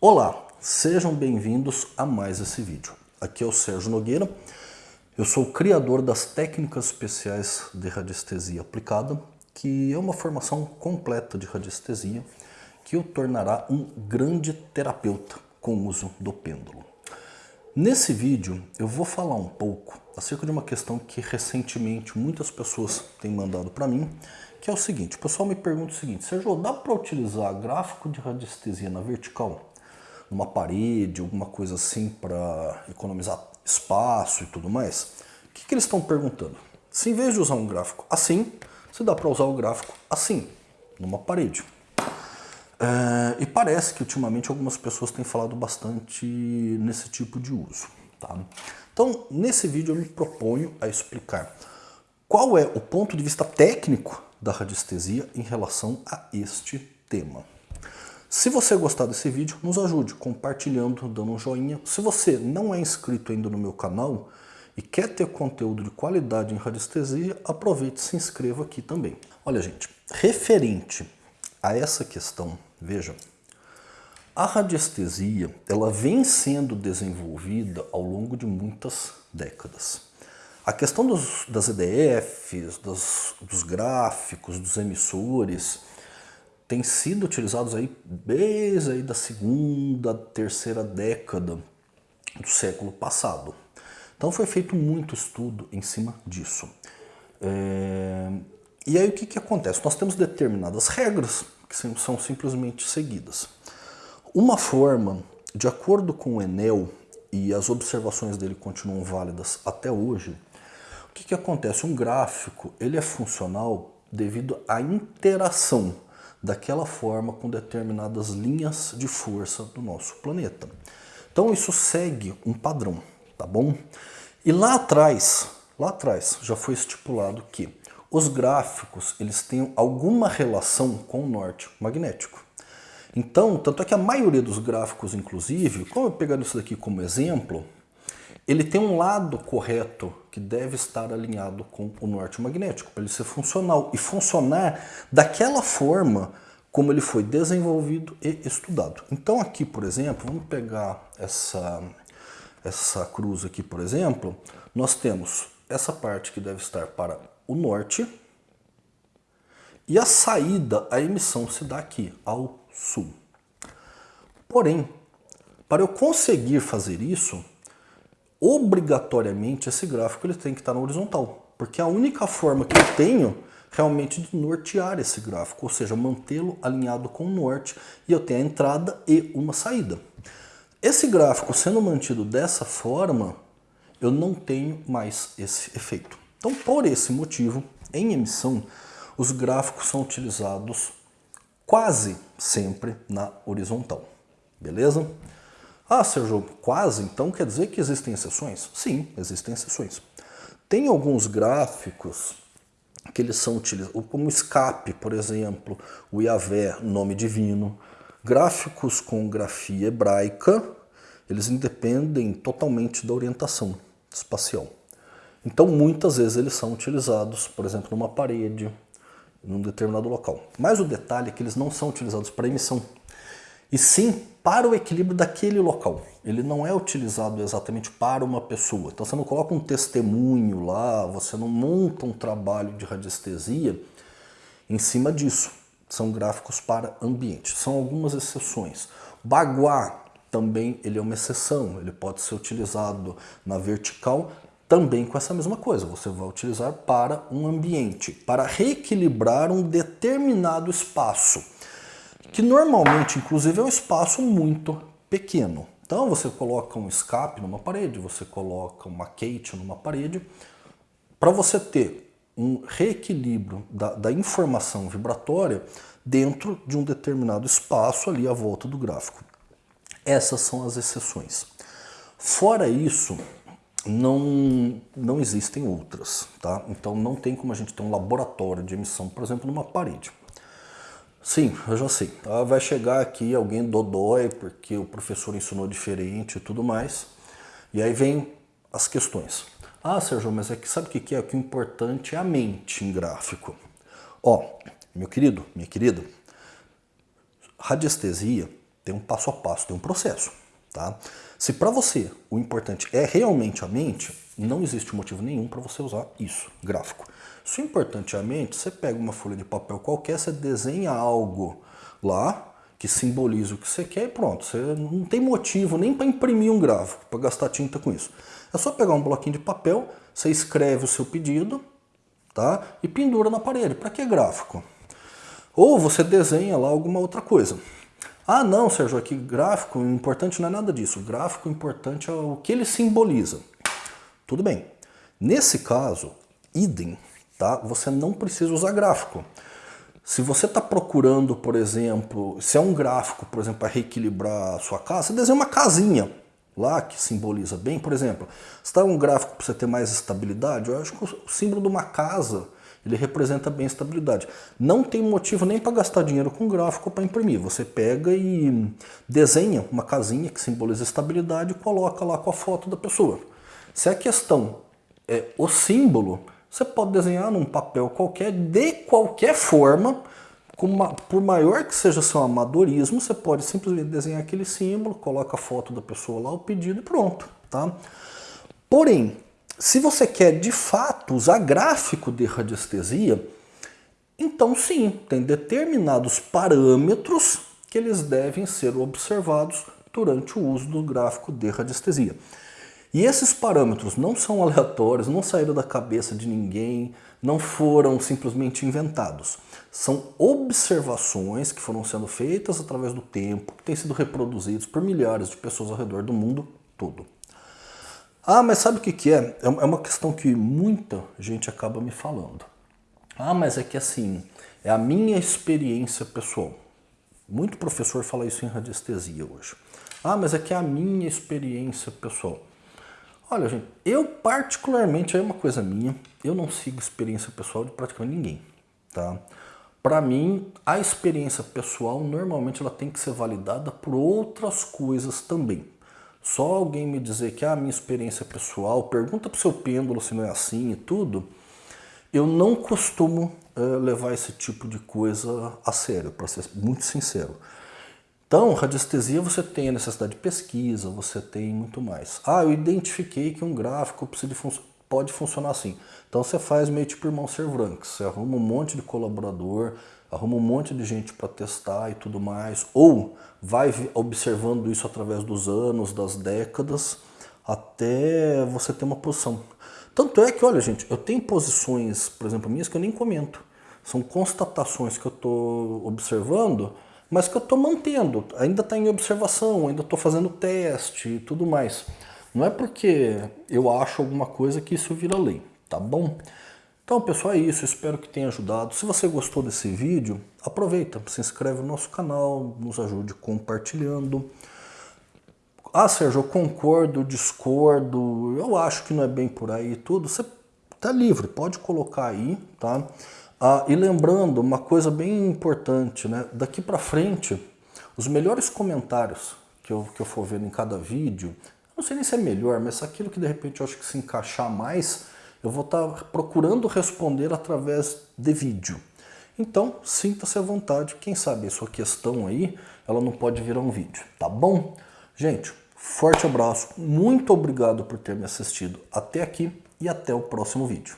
Olá, sejam bem-vindos a mais esse vídeo. Aqui é o Sérgio Nogueira, eu sou o criador das técnicas especiais de radiestesia aplicada, que é uma formação completa de radiestesia que o tornará um grande terapeuta com o uso do pêndulo. Nesse vídeo eu vou falar um pouco acerca de uma questão que recentemente muitas pessoas têm mandado para mim, que é o seguinte, o pessoal me pergunta o seguinte, Sérgio, dá para utilizar gráfico de radiestesia na vertical? Numa parede, alguma coisa assim para economizar espaço e tudo mais, o que, que eles estão perguntando? Se em vez de usar um gráfico assim, se dá para usar o gráfico assim, numa parede. É, e parece que ultimamente algumas pessoas têm falado bastante nesse tipo de uso. Tá? Então, nesse vídeo eu me proponho a explicar qual é o ponto de vista técnico da radiestesia em relação a este tema. Se você gostar desse vídeo, nos ajude compartilhando, dando um joinha. Se você não é inscrito ainda no meu canal e quer ter conteúdo de qualidade em radiestesia, aproveite e se inscreva aqui também. Olha gente, referente a essa questão, veja, a radiestesia ela vem sendo desenvolvida ao longo de muitas décadas. A questão dos, das EDFs, dos, dos gráficos, dos emissores, têm sido utilizados aí desde aí da segunda, terceira década do século passado. Então foi feito muito estudo em cima disso. É... E aí o que, que acontece? Nós temos determinadas regras que são simplesmente seguidas. Uma forma, de acordo com o Enel, e as observações dele continuam válidas até hoje, o que, que acontece? Um gráfico ele é funcional devido à interação daquela forma com determinadas linhas de força do nosso planeta. Então isso segue um padrão, tá bom? E lá atrás, lá atrás já foi estipulado que os gráficos eles têm alguma relação com o norte magnético. Então, tanto é que a maioria dos gráficos, inclusive, como eu pegar isso daqui como exemplo, ele tem um lado correto que deve estar alinhado com o norte magnético, para ele ser funcional e funcionar daquela forma como ele foi desenvolvido e estudado. Então aqui, por exemplo, vamos pegar essa, essa cruz aqui, por exemplo, nós temos essa parte que deve estar para o norte e a saída, a emissão se dá aqui, ao sul. Porém, para eu conseguir fazer isso, obrigatoriamente esse gráfico ele tem que estar na horizontal, porque a única forma que eu tenho realmente de nortear esse gráfico, ou seja, mantê-lo alinhado com o norte e eu tenho a entrada e uma saída. Esse gráfico sendo mantido dessa forma, eu não tenho mais esse efeito. Então, por esse motivo, em emissão, os gráficos são utilizados quase sempre na horizontal. Beleza? Ah, Sérgio, quase? Então quer dizer que existem exceções? Sim, existem exceções. Tem alguns gráficos que eles são utilizados, como escape, por exemplo, o Yahvé, nome divino, gráficos com grafia hebraica, eles independem totalmente da orientação espacial. Então, muitas vezes eles são utilizados, por exemplo, numa parede, num determinado local. Mas o detalhe é que eles não são utilizados para emissão e sim para o equilíbrio daquele local. Ele não é utilizado exatamente para uma pessoa. Então você não coloca um testemunho lá, você não monta um trabalho de radiestesia em cima disso. São gráficos para ambiente. São algumas exceções. Baguá também ele é uma exceção. Ele pode ser utilizado na vertical também com essa mesma coisa. Você vai utilizar para um ambiente, para reequilibrar um determinado espaço que normalmente, inclusive, é um espaço muito pequeno. Então você coloca um escape numa parede, você coloca uma Kate numa parede, para você ter um reequilíbrio da, da, informação vibratória dentro de um determinado espaço ali à volta do gráfico. Essas são as exceções. Fora isso, não, não existem outras. Tá? Então não tem como a gente ter um laboratório de emissão, por exemplo, numa parede. Sim, eu já sei. Tá? Vai chegar aqui alguém dodói porque o professor ensinou diferente e tudo mais. E aí vem as questões. Ah, Sérgio, mas é que sabe o que é? O que é importante é a mente em gráfico. Ó, meu querido, minha querida, radiestesia tem um passo a passo, tem um processo. Tá? Se para você o importante é realmente a mente, não existe motivo nenhum para você usar isso, gráfico. Se o importante é a mente, você pega uma folha de papel qualquer, você desenha algo lá que simboliza o que você quer e pronto. Você não tem motivo nem para imprimir um gráfico, para gastar tinta com isso. É só pegar um bloquinho de papel, você escreve o seu pedido tá? e pendura na parede. Para que gráfico? Ou você desenha lá alguma outra coisa. Ah, não, Sérgio, aqui gráfico importante não é nada disso. O gráfico importante é o que ele simboliza. Tudo bem. Nesse caso, idem, tá? Você não precisa usar gráfico. Se você está procurando, por exemplo, se é um gráfico, por exemplo, para reequilibrar a sua casa, você desenha uma casinha lá que simboliza bem. Por exemplo, se está um gráfico para você ter mais estabilidade, eu acho que o símbolo de uma casa ele representa bem a estabilidade. Não tem motivo nem para gastar dinheiro com gráfico para imprimir. Você pega e desenha uma casinha que simboliza estabilidade e coloca lá com a foto da pessoa. Se a questão é o símbolo, você pode desenhar num papel qualquer, de qualquer forma, uma, por maior que seja seu amadorismo, você pode simplesmente desenhar aquele símbolo, coloca a foto da pessoa lá, o pedido e pronto. Tá? Porém, se você quer de fato usar gráfico de radiestesia, então sim, tem determinados parâmetros que eles devem ser observados durante o uso do gráfico de radiestesia. E esses parâmetros não são aleatórios, não saíram da cabeça de ninguém, não foram simplesmente inventados. São observações que foram sendo feitas através do tempo, que têm sido reproduzidos por milhares de pessoas ao redor do mundo todo. Ah, mas sabe o que, que é? É, é uma questão que muita gente acaba me falando. Ah, mas é que assim, é a minha experiência pessoal. Muito professor fala isso em radiestesia hoje. Ah, mas é que é a minha experiência pessoal. Olha, gente, eu particularmente, é uma coisa minha, eu não sigo experiência pessoal de praticamente ninguém, tá? Para mim, a experiência pessoal, normalmente, ela tem que ser validada por outras coisas também. Só alguém me dizer que ah, a minha experiência pessoal, pergunta para o seu pêndulo se não é assim e tudo, eu não costumo uh, levar esse tipo de coisa a sério, para ser muito sincero. Então, radiestesia você tem a necessidade de pesquisa, você tem muito mais. Ah, eu identifiquei que um gráfico fun pode funcionar assim. Então você faz meio tipo irmão Servranks, você arruma um monte de colaborador, arruma um monte de gente para testar e tudo mais, ou vai observando isso através dos anos, das décadas, até você ter uma posição. Tanto é que, olha gente, eu tenho posições, por exemplo, minhas que eu nem comento. São constatações que eu estou observando, mas que eu estou mantendo. Ainda está em observação, ainda estou fazendo teste e tudo mais. Não é porque eu acho alguma coisa que isso vira lei, tá bom? Então, pessoal, é isso. Espero que tenha ajudado. Se você gostou desse vídeo, aproveita, se inscreve no nosso canal, nos ajude compartilhando. Ah, Sérgio, eu concordo, discordo, eu acho que não é bem por aí tudo. Você tá livre, pode colocar aí, tá? Ah, e lembrando, uma coisa bem importante, né? Daqui para frente, os melhores comentários que eu, que eu for vendo em cada vídeo, não sei nem se é melhor, mas aquilo que de repente eu acho que se encaixar mais, eu vou estar procurando responder através de vídeo. Então, sinta-se à vontade, quem sabe a sua questão aí, ela não pode virar um vídeo, tá bom? Gente, forte abraço, muito obrigado por ter me assistido até aqui e até o próximo vídeo.